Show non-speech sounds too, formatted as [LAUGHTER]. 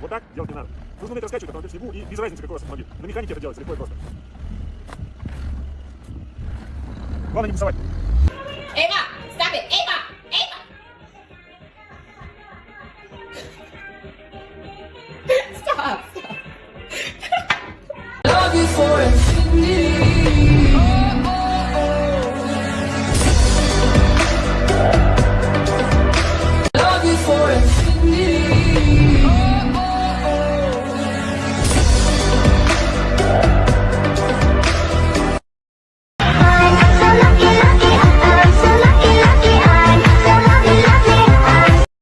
Вот так делать не надо. Нужно уметь раскачивать автомобиль в снегу и без разницы, какой у вас автомобиль. На механике это делается легко и просто. Главное не пасовать. Эва! Stop it! Эва! Эва! Stop! [LAUGHS] stop. Love you for infinity.